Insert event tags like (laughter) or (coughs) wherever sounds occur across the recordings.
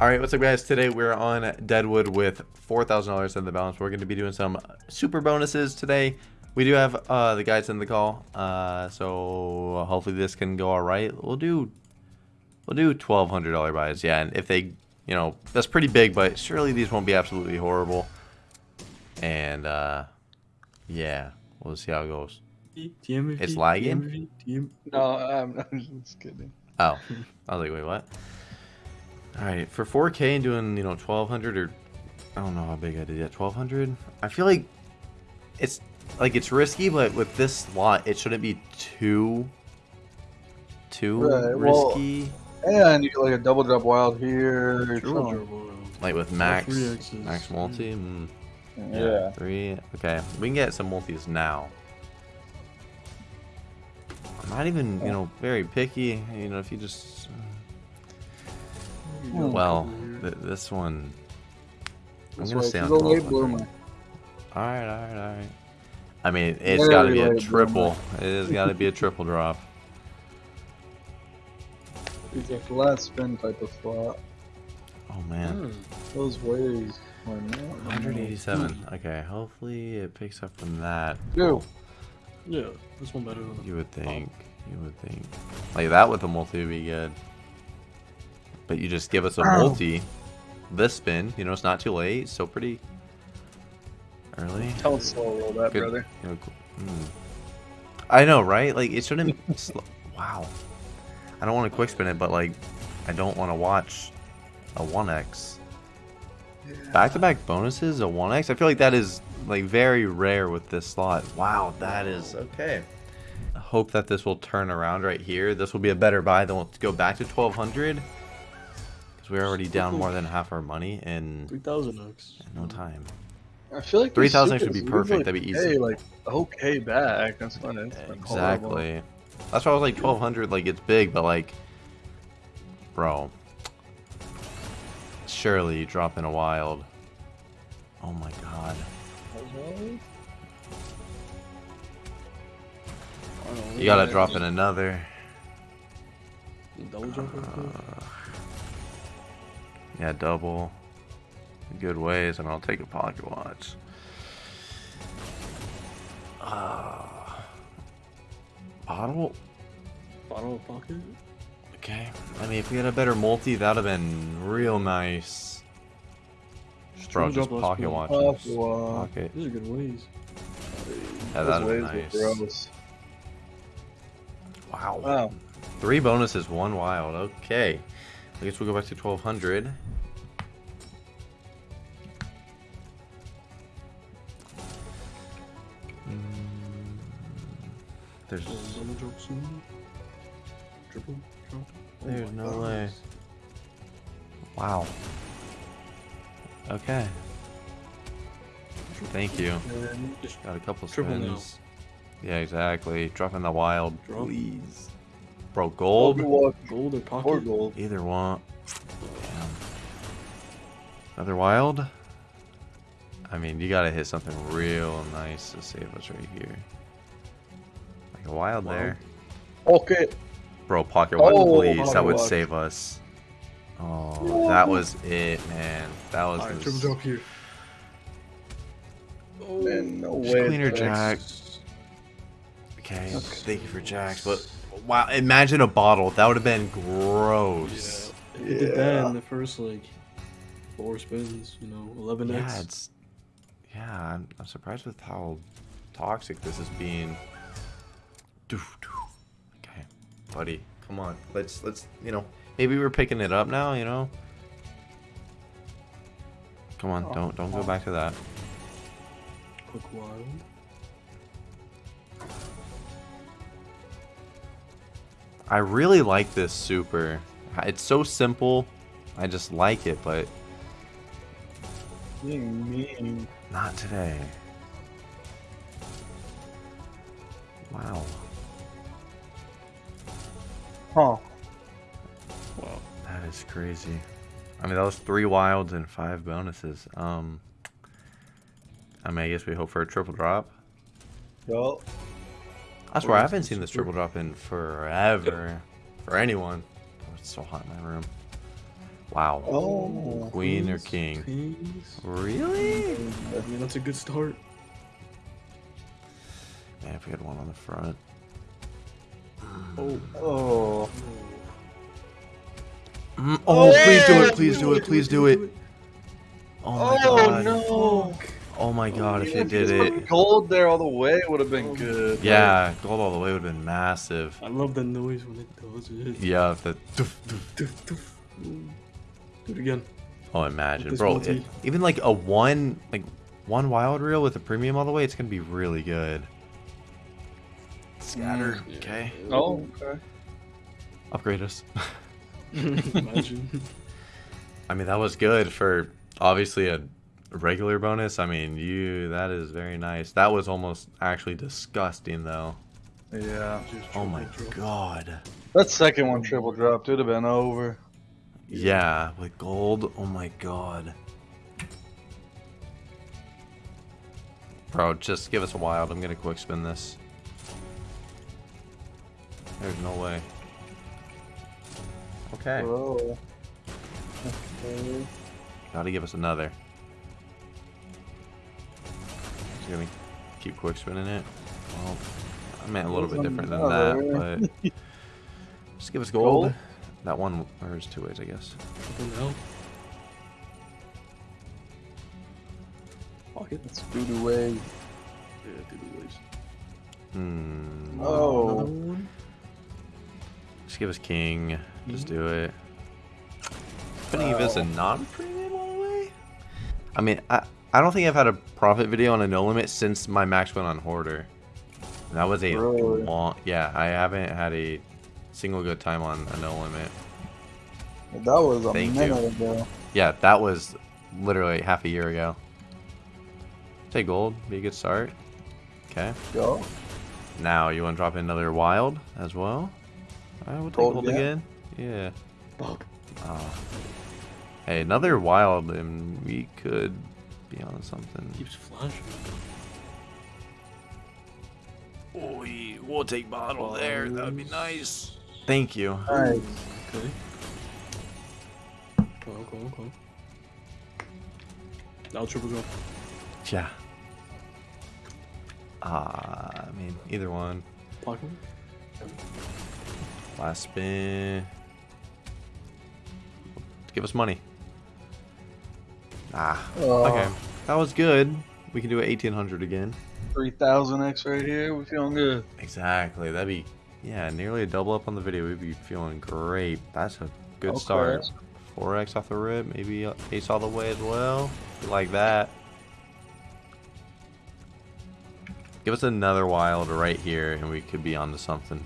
All right, what's up, guys? Today we're on Deadwood with $4,000 in the balance. We're going to be doing some super bonuses today. We do have uh, the guys in the call, uh, so hopefully this can go all right. We'll do we'll do $1,200 buys, yeah. And if they, you know, that's pretty big, but surely these won't be absolutely horrible. And uh, yeah, we'll see how it goes. TMV, It's lagging? TMV, TM No, I'm, (laughs) I'm just kidding. Oh, (laughs) I was like, wait, what? All right, for 4K and doing, you know, 1200 or I don't know how big I did yet, 1200. I feel like it's like it's risky, but with this slot, it shouldn't be too too Right, well, risky. And you get like a double drop wild here. Triple Like with max max multi. Mm, Yeah. three. Okay, we can get some multis now. I'm not even, you know, very picky. You know, if you just You got a well, th this one. I'm That's gonna why stay on you late bloomer. Alright, alright, alright. I mean, it's got to be a late triple. It has got to be a triple drop. (laughs) It's a flat spin type of slot. Oh man, Hmm. Those waves. 187. Okay, hopefully it picks up from that. Dude, Yeah, this one better than You would think. You would think. Like that with a multi would be good. But you just give us a Ow. multi. This spin, you know, it's not too late. So pretty early. tell us slow roll that, Good. brother. You know, qu- hmm. I know, right? Like it shouldn't. (laughs) sl- wow. I don't want to quick spin it, but like, I don't want to watch a 1x. Back to back bonuses, a 1x. I feel like that is like very rare with this slot. Wow, that is okay. I hope that this will turn around right here. This will be a better buy. Then we'll go back to 1200 because we're already down more than half our money in 3000x. no time. I feel like 3,000 these should be perfect, usually that'd be pay, easy. like okay back. That's fine. It's like horrible. Exactly. That's why I was like 1200. Like it's big, but like, bro, surely you drop in a wild. Oh my god. You gotta drop in another. Double jump. Uh, yeah, double. Good ways, and I'll take a pocket watch. Uh, bottle? Bottle pocket. Okay. I mean, if we had a better multi, that'd have been real nice. Just throw just pocket watches. Pocket watch. These are good ways. Yeah, waves are nice. Wow. Wow. Three bonuses, one wild. Okay. I guess we'll go back to 1200. Mm. There's Oh, double jump soon. Triple jump. Oh There's no God. way. Wow. Okay. Thank you. Got a couple spins. Yeah, exactly. Dropping the wild, please. Bro, gold. gold or or pocket. gold. Either one. Damn. Another wild? I mean, you gotta hit something real nice to save us right here. Like a wild Wild. there. Okay. Bro, pocket watch, Oh, please. That would watch. save us. Oh, that was it, man. That was Alright, the triple jump here. Oh, Man, no Just way. cleaner jack. Okay, thank you for jacks, but wow, imagine a bottle. That would have been Yeah. gross. If it did that in the first like four spins, you know, 11x. Yeah, it's yeah. I'm, I'm surprised with how toxic this is being. Okay, buddy, come on. Let's let's you know maybe we're picking it up now. You know. Come on, oh, don't don't go oh. back to that. Quick wild. I really like this super. It's so simple. I just like it, but Being mean. Not today. Wow. Huh. Wow. That is crazy. I mean, that was three wilds and five bonuses. Um, I mean, I guess we hope for a triple drop. Well, that's swear, I haven't seen this triple drop in forever. For anyone. Oh, it's so hot in my room. Wow. Oh. Queen or king? Kings. Really? I mean, that's a good start. Man, if we had one on the front. Oh. Oh. Mm, oh, please do it! Please do it! Please do it! Oh my Oh god! no! Oh my god! If Even it did just put it, Gold there all the way would have been good. yeah, gold all the way would have been massive. I love the noise when it does it. Yeah, the. doof, doof. Doof, doof. Do it again. Oh, imagine, bro. it- even like a one, like one wild reel with a premium all the way, it's gonna be really good. Scatter. Mm. Yeah. Okay. Oh, okay. Upgrade us. (laughs) Imagine. I mean, that was good for obviously a regular bonus. I mean, you that is very nice. That was almost actually disgusting though. Yeah. Oh my drop. god. That second one triple dropped. It'd have been over. Yeah, with gold. Oh my god. Bro, just give us a wild. I'm gonna quick spin this. There's no way. Okay. Bro. Gotta give us another. Just gonna keep quick spinning it. Well, I meant a little bit different than that, but (laughs) just give us gold. Gold? That one, or there's two ways, I guess. Triple now. Pocket. Let's do the way. Yeah, do the ways. Hmm. Oh. Another one. Just give us king. Just do it. Spinning if it's a non-premium all the way. I mean, I I don't think I've had a profit video on a no limit since my max went on hoarder. And that was a Really? long. Yeah, I haven't had a single good time on a no limit. That was a Thank you. ago. Yeah, that was literally half a year ago. Take gold, be a good start. Okay. Go. Now you want to drop in another wild as well? Alright, we'll take Gold gold again? again. Yeah. Bop. Oh. Uh, hey, another wild, and we could be on something. Keeps flashing. Oh, we'll take bottle there. That would be nice. Thank you. Nice. Okay. Come on, come on, come. Now triple drop. Yeah. Ah, I mean, either one. Pocket. Last spin. Give us money. Ah, Oh, okay. That was good. We can do an 1800 again. 3000x right here. We're feeling good. Exactly. That'd be, yeah, nearly a double up on the video. We'd be feeling great. That's a good Okay. start. 4x off the rip. Maybe ace all the way as well. Like that. Give us another wild right here, and we could be onto something.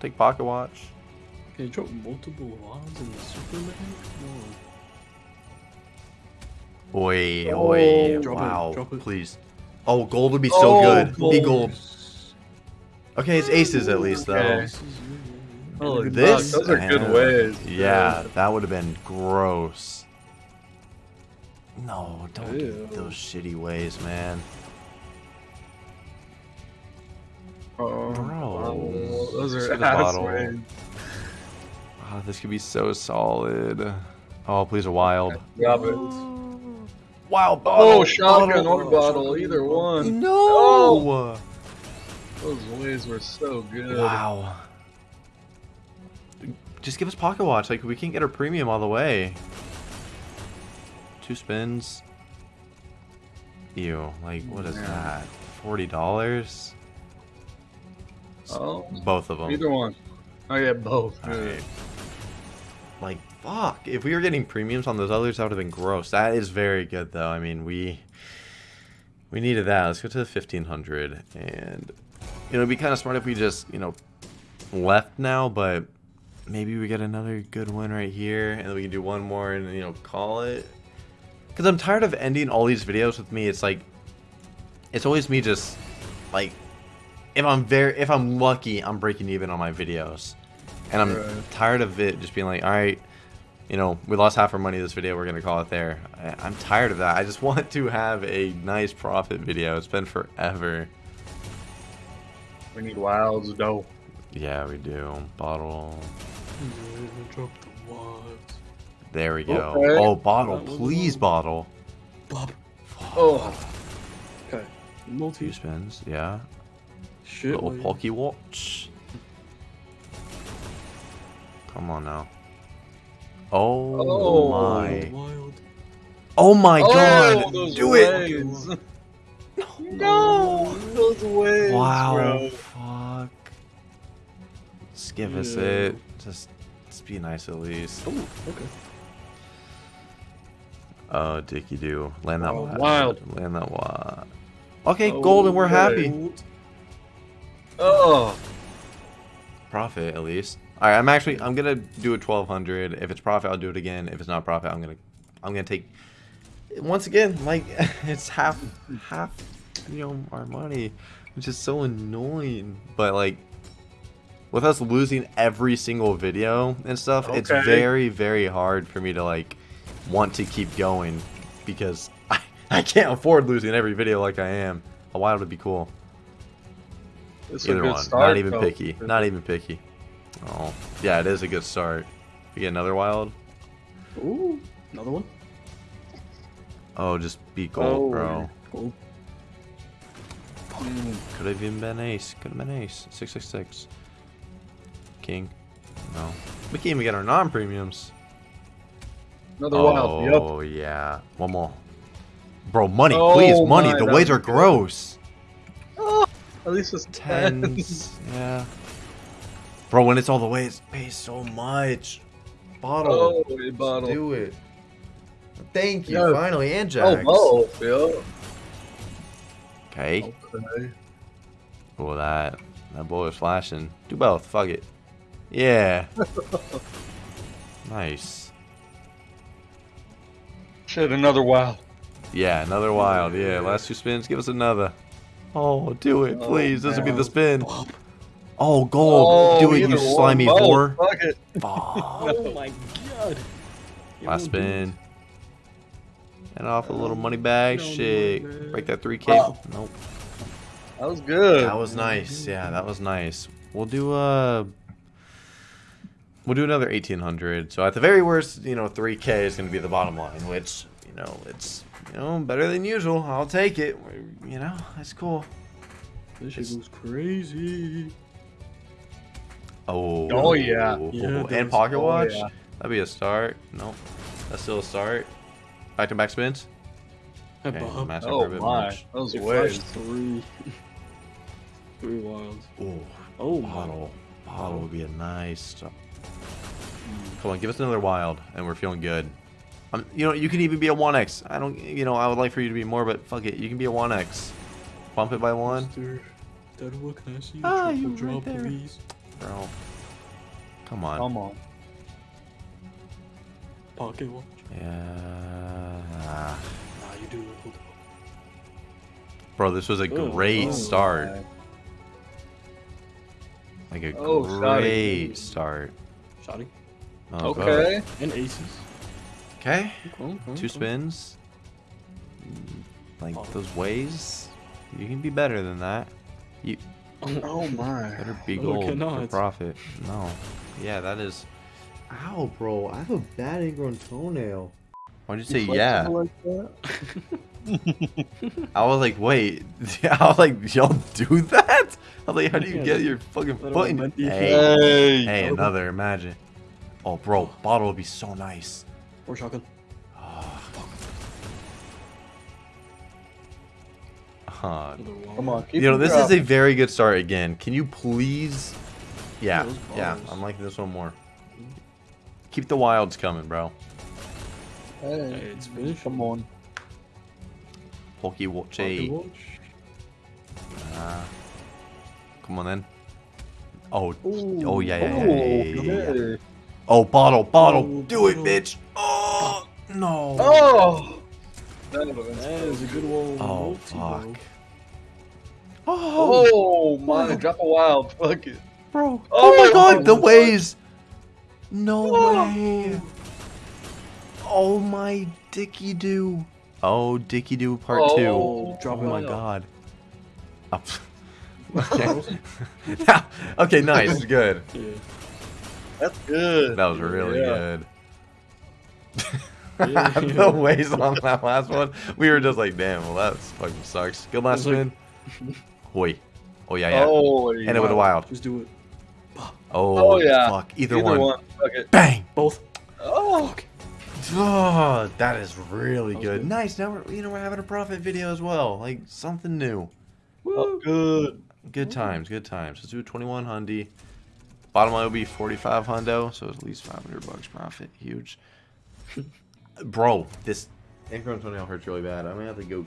Take pocket watch. Can you drop multiple wilds in the Superman? No. Oi, Oh, oi, drop it, wow, it. please. Oh, gold would be so Oh, good. Be gold. Gold. Okay, it's aces at least, though. Okay. Holy This, fuck, those are good and- ways. Yeah, that would have been gross. No, don't do Ew. those shitty ways, man. Oh, Bro. oh, those are get ass bottle. ways. Oh, this could be so solid. Oh, please a wild. Drop it. Wild oh, bottle. Oh, shotgun bottle. or bottle, either one. No. Oh. Those ways were so good. Wow. Just give us pocket watch. Like we can't get our premium all the way. Two spins. Ew. Like what is Yeah. that? Forty dollars. Oh, Both of them. either one. Oh yeah, both. Alright. Like fuck. If we were getting premiums on those others, that would have been gross. That is very good though. I mean, we we needed that. Let's go to the fifteen hundred, and you know, it'd be kind of smart if we just you know left now, but maybe we get another good one right here, and then we can do one more and you know call it. Because I'm tired of ending all these videos with me. It's like it's always me just like if I'm very if I'm lucky, I'm breaking even on my videos. And I'm Right. tired of it just being like, all right, you know, we lost half our money this video. We're gonna call it there. I, I'm tired of that. I just (laughs) want to have a nice profit video. It's been forever. We need wilds, though. Yeah, we do. Bottle. Yeah, drop the wilds. There we go. Okay. Oh, bottle, please, low. bottle. Bob. Oh, Okay. Multi. Two spins, yeah. Shit. Little why you- Pokey Watch. Come on now. Oh, Oh. my. Wild. Oh my oh, god. those Do it. No, those waves. Wow. bro. Fuck. Just give us Yeah. it. Just, just be nice at least. Oh, okay. Oh, Dicky do. Land that Oh, wild. wild. Land that wild. Okay, Oh, golden. We're happy. Gold. Oh, Profit at least. All right, I'm actually I'm gonna do a 1200. If it's profit, I'll do it again. If it's not profit, I'm gonna I'm gonna take once again like (laughs) it's half half you know our money, which is so annoying. But like with us losing every single video and stuff, it's very very hard for me to like want to keep going because (laughs) I, I can't afford losing every video like I am. A wild would be cool. it's a Either good one. start. Not even though. picky. Not even picky. Oh, yeah, it is a good start. You get another wild. Ooh, another one. Oh, just be gold, Oh. bro. Gold. Mm, Could have even been ace. Could have been ace. Six six six. King. No. We can't even get our non-premiums. Another wild. Yep. Oh yeah. One more. Bro, money, Oh please, money. my, the ways are good. gross. At least it's ten. Tens. yeah. Bro, when it's all the way, it pays so much. Bottle. Oh, a bottle. Do it. Thank you, Yeah. finally, and Oh, jacks. both. Yeah. Okay. Okay. Well, that that boy was flashing. Do both. Fuck it. Yeah. (laughs) nice. Shit, another wild. Yeah, another wild. Yeah, last two spins. Give us another. Oh, do it, Oh, please. This would be the spin. Oh, oh gold. Oh, do it, you slimy both. whore. Fuck it. Fuck. (laughs) Oh my god. It Last won't spin. It. And off a little money bag. No, no, Shit. Break that 3K. Oh. Nope. That was good. That was nice. Yeah, that was nice. We'll do uh We'll do another 1800. So at the very worst, you know, 3k is going to be the bottom line, which, you know, it's, you know, better than usual. I'll take it. You know, that's cool. This shit goes crazy. Oh. Oh, yeah. Yeah, and that's- pocket oh, watch. yeah. That'd be a start. Nope. That's still a start. Back to back spins. Okay, Bob. match Oh my, much. those It waves. flashed three. (laughs) three wilds. Ooh, Oh my. bottle. Bottle would be a nice start. Come on, give us another wild, and we're feeling good. Um, you know, you can even be a 1x. I don't, you know, I would like for you to be more, but fuck it. You can be a 1x. Bump it by one. Mr. Deadwood, can I see Ah, your you triple right drop, there. please? Bro. Come on. Come on. Pocket watch. Yeah. Nah, you do it. Hold on. Bro, this was a Oh, great oh start. my. Like a Oh, shotty. great start. Shotty. Oh, go. Okay. And aces. Okay. Okay, okay, Two okay. spins. Like Oh. those ways. You can be better than that. You (coughs) Oh my. better be Oh, gold for cannot. profit. No. Yeah, that is. Ow, bro! I have a bad ingrown toenail. Why'd you say yeah? Like? (laughs) I was like, wait. (laughs) I was like, y'all do that? I was like, how do you Yeah, get your fucking that foot in? meant Hey, Hey. hey, another. Imagine. Oh, bro, bottle would be so nice. Or shotgun. (sighs) Huh. Another wild. Come on. Keep You know, it this is a very good start again. Can you please? Yeah, yeah. I'm liking this one more. Keep the wilds coming, bro. Hey, Hey, it's finished. Come on. Pokey watch. Pocket watch. Uh, come on then. Oh, Ooh. oh yeah, yeah, yeah, Oh, yeah, yeah, yeah, yeah. Oh, bottle, bottle, Oh, do it, bitch. Oh no. Oh! That That is a good one. Oh Multi, fuck. bro. Oh, Oh my, Oh. drop a wild. Fuck it. bro. Oh my Oh, god, the my ways. No Oh. way. Oh my dicky do. Oh, dicky do part Oh, two. Oh, drop Oh my it. god. Oh. okay. (laughs) (laughs) okay, nice, good. That's good. That was really Yeah. good. Yeah. (laughs) the waste on that last one. We were just like, damn, well that fucking sucks. Good last It's like- spin. Hoi. Oh yeah, yeah. Oh, Hit it with a wild. Just do it. Oh, Oh, yeah. fuck. Either, Either one. one. Fuck it. Bang. Both. Oh, Oh, that is really That good. good. Nice. Now we're you know we're having a profit video as well. Like something new. oh good. Good times. Good times. Let's do 21 hundy. Bottom line will be 45 hundo, so it's at least 500 bucks profit. Huge. (laughs) Bro, this increment toenail hurts really bad. I'm gonna have to go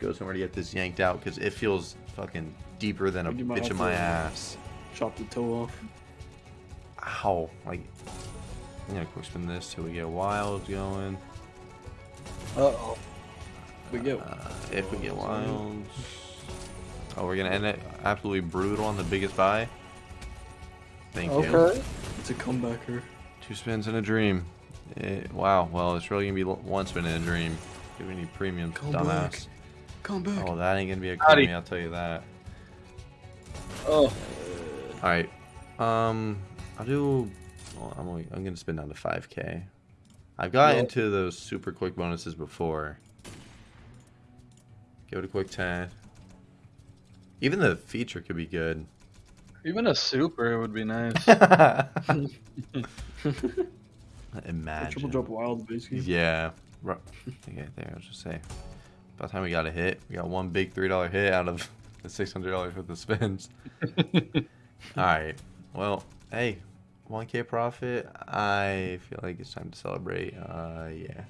go somewhere to get this yanked out because it feels fucking deeper than a bitch in my ass. Chop the toe off. Ow. Like, I'm gonna quick spin this till we get wild going. Uh oh. We go. Uh, if we get wilds. Oh, we're gonna end it absolutely brutal on the biggest buy. Thank you. Okay. It's a comebacker. Two spins in a dream. Eh, wow. Well, it's really gonna be l- one spin in a dream. Give me any premium, Come dumbass. back. Come back. Oh, that ain't gonna be a Howdy. I'll tell you that. Oh, All right. Um, I'll do. Well, I'm only, I'm gonna spin down to 5k. I've got Well- into those super quick bonuses before. Give it a quick 10. Even the feature could be good. even a super would be nice. (laughs) (laughs) Imagine. Triple drop wild, basically. Yeah. Ru- Okay, there. I was just say. By the time we got a hit, we got one big three dollar hit out of the six hundred dollars worth of spins. (laughs) All right. Well, hey, one k profit. I feel like it's time to celebrate. Uh, yeah.